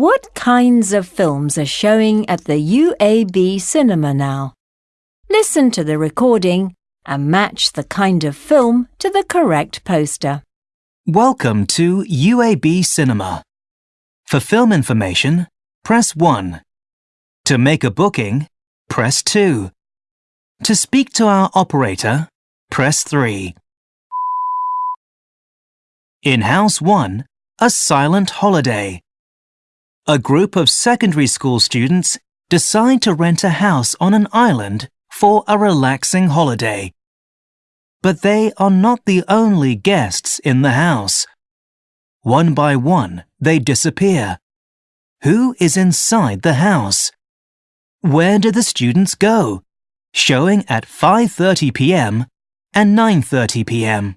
What kinds of films are showing at the UAB cinema now? Listen to the recording and match the kind of film to the correct poster. Welcome to UAB Cinema. For film information, press 1. To make a booking, press 2. To speak to our operator, press 3. In House 1, A Silent Holiday. A group of secondary school students decide to rent a house on an island for a relaxing holiday. But they are not the only guests in the house. One by one, they disappear. Who is inside the house? Where did the students go? Showing at 5.30 p.m. and 9.30 p.m.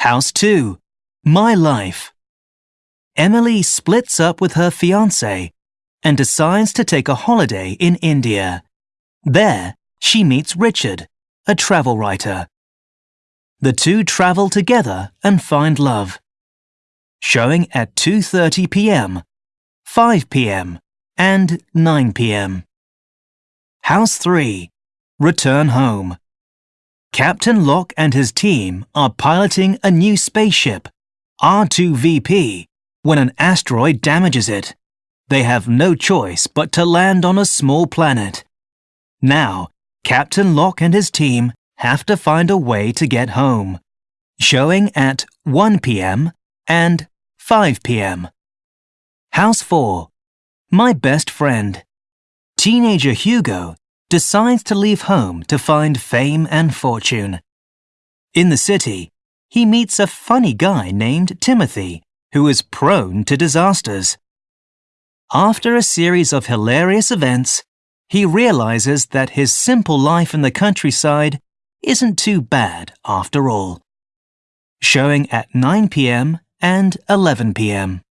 House 2. My Life. Emily splits up with her fiancé and decides to take a holiday in India. There, she meets Richard, a travel writer. The two travel together and find love. Showing at 2.30 p.m., 5 p.m., and 9 p.m. House 3. Return home. Captain Locke and his team are piloting a new spaceship, R2VP, when an asteroid damages it. They have no choice but to land on a small planet. Now, Captain Locke and his team have to find a way to get home. Showing at 1 p.m. and 5 p.m. House 4. My best friend. Teenager Hugo decides to leave home to find fame and fortune. In the city, he meets a funny guy named Timothy who is prone to disasters. After a series of hilarious events, he realizes that his simple life in the countryside isn't too bad after all. Showing at 9 p.m. and 11 p.m.